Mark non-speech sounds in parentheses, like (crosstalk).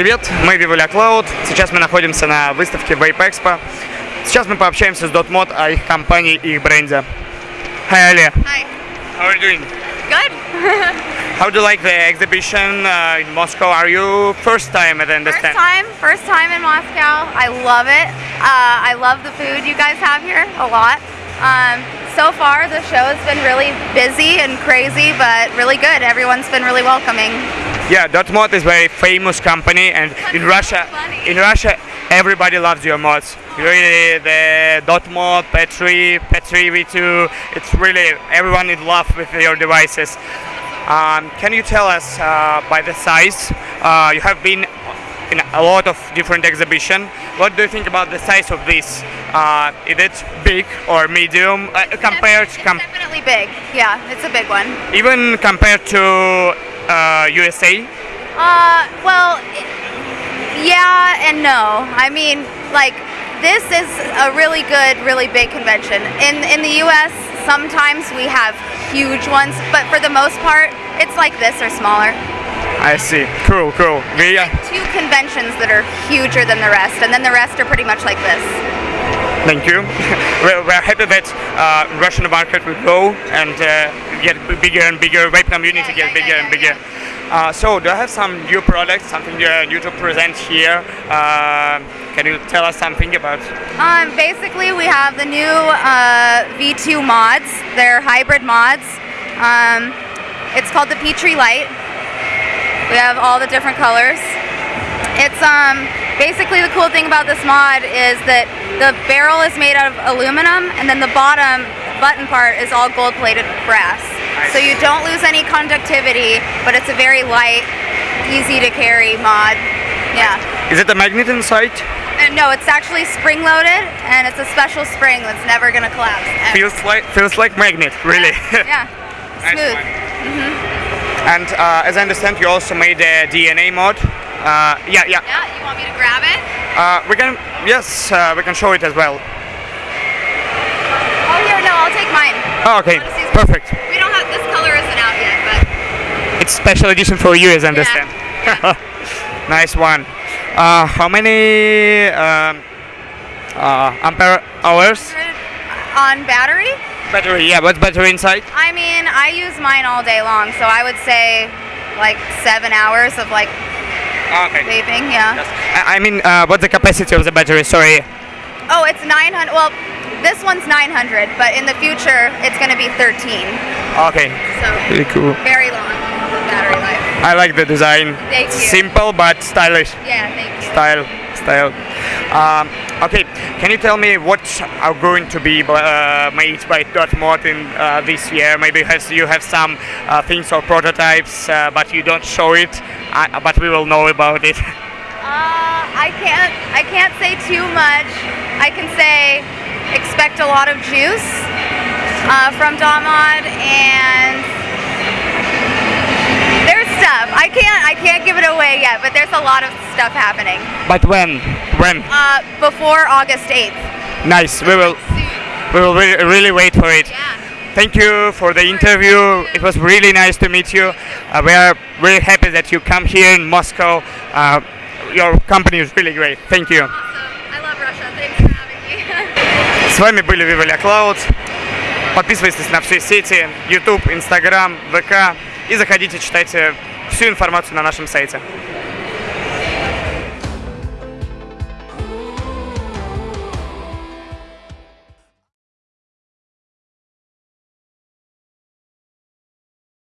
Привет, мы Vivolia Cloud. Сейчас мы находимся на выставке Vape Expo. Сейчас мы пообщаемся с Dotmod о их компании и их бренде. Hi, Alia. Hi. How are you doing? Good. (laughs) How do you like the exhibition uh, in Moscow? Are you first time, as I First understand? time, first time in Moscow. I love it. Uh, I love the food you guys have here a lot. Um, so far, the show has been really busy and crazy, but really good. Everyone's been really welcoming. Yeah, Dotmod is very famous company, and in Russia, in Russia, everybody loves your mods. Really, the Dotmod, Petri, Petri V2. It's really everyone in love with your devices. Um, can you tell us uh, by the size? Uh, you have been in a lot of different exhibition. What do you think about the size of this? Uh, is it big or medium uh, compared It's com- definitely big. Yeah, it's a big one. even compared to uh, USA? Uh, well, i- yeah and no. I mean, like this is a really good, really big convention. In in the U.S., sometimes we have huge ones, but for the most part, it's like this or smaller. I see. Cool, cool. We, uh, Two conventions that are huger than the rest, and then the rest are pretty much like this. Thank you. (laughs) we're, we're happy that uh, Russian market will grow and uh, get bigger and bigger. Vape community Yeah, get yeah, bigger yeah, and bigger. Uh, so, do I have some new products, something uh, new to present here? Uh, can you tell us something about? Um, basically, we have the new uh, V2 mods. They're hybrid mods. Um, it's called the Petri Lite. We have all the different colors. It's um, basically the cool thing about this mod is that the barrel is made out of aluminum, and then the bottom button part is all gold-plated brass. So you don't lose any conductivity, but it's a very light, easy to carry mod. Yeah. Is it a magnet inside? And no, it's actually spring loaded, and it's a special spring that's never gonna collapse. ever. Feels like feels like magnet, really. Yeah, (laughs) Nice smooth. one. and uh, as I understand, you also made a DNA mod. Uh, yeah, yeah. Yeah, you want me to grab it? Uh, we can, yes, uh, we can show it as well. Oh, here, no, I'll take mine. Oh, okay, perfect. We don't have this color isn't out yet, but It's special edition for you, as I understand. (laughs) nice one. Uh, how many um, uh, ampere hours? on battery, Battery, yeah, what's battery inside? I mean, I use mine all day long, so I would say like seven hours of like Okay. vaping. Yeah. I I mean, uh, what's the capacity of the battery? Sorry. Oh, it's 900. Well, this one's 900, but in the future, it's gonna be 13. Okay. So Really cool. very long battery life. I like the design. Thank you. Simple but stylish. Yeah, thank you. Style, style. Um, okay, can you tell me what are going to be uh, made by Dot in uh, this year? Maybe has you have some uh, things or prototypes, uh, but you don't show it, uh, but we will know about it. (laughs) Uh, I can't. I can't say too much. I can say expect a lot of juice uh, from Dotmod, and there's stuff. I can't. I can't give it away yet, but there's a lot of stuff happening But when? When? uh, before August 8th. Nice. We will. We will re- really wait for it. Yeah. Thank you for the interview. It was really nice to meet you. Uh, we are really happy that you come here in Moscow. Uh, your company is really great. Thank you. Awesome. I love Russia. Thanks for having me. (laughs) С вами были Vivalia Cloud. Подписывайтесь на все сети, YouTube, Instagram, ВК и заходите, читайте всю информацию на нашем сайте.